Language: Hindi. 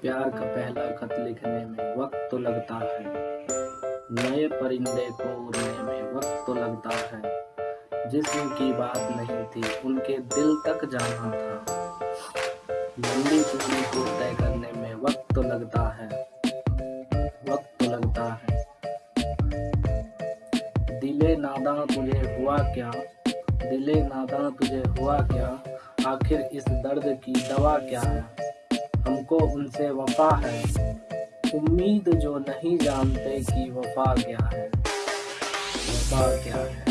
प्यार का पहला खत लिखने में वक्त तो लगता है। नए परिंदे को उड़ने में वक्त तो लगता है। जिस्म की बात नहीं थी, उनके दिल तक जाना था। लंबी दूरी को तय करने में वक्त तो लगता है। वक्त तो लगता है। दिले नादा तुझे हुआ क्या? दिले नादा तुझे हुआ क्या? आखिर इस दर्द की दवा क्या है? हमको उनसे वफा है। उम्मीद जो नहीं जानते कि वफा क्या है। वफा क्या है?